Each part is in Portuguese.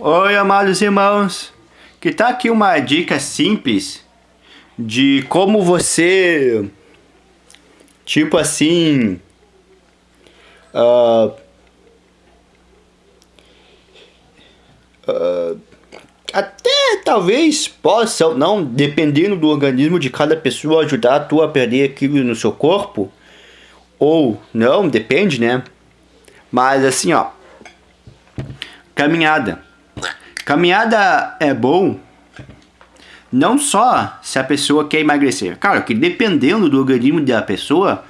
Oi, amados irmãos. Que tá aqui uma dica simples de como você, tipo assim, uh, uh, até talvez possa, não, dependendo do organismo de cada pessoa, ajudar a a perder aquilo no seu corpo, ou não, depende, né? Mas assim, ó, caminhada. Caminhada é bom não só se a pessoa quer emagrecer. Claro que dependendo do organismo da pessoa,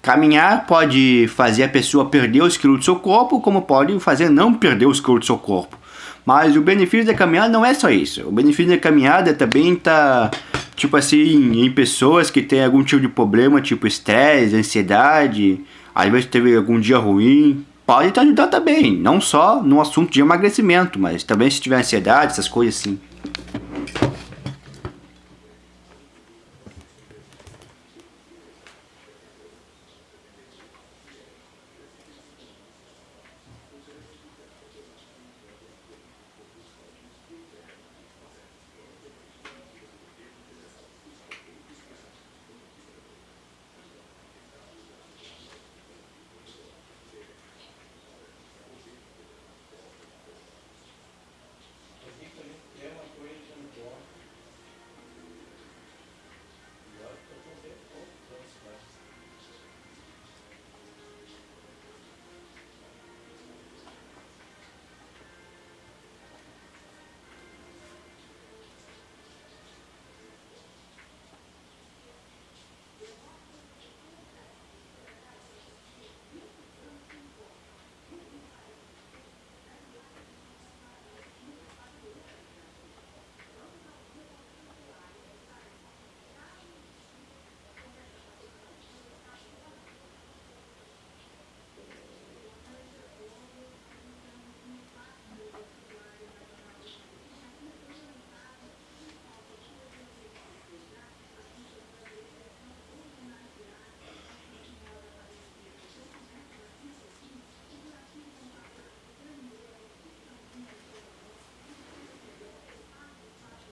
caminhar pode fazer a pessoa perder os quilos do seu corpo, como pode fazer não perder os quilos do seu corpo. Mas o benefício da caminhada não é só isso. O benefício da caminhada também tá, tipo assim, em pessoas que têm algum tipo de problema, tipo estresse, ansiedade, às vezes teve algum dia ruim, pode te ajudar também. Não só no assunto de emagrecimento, mas também se tiver ansiedade, essas coisas assim.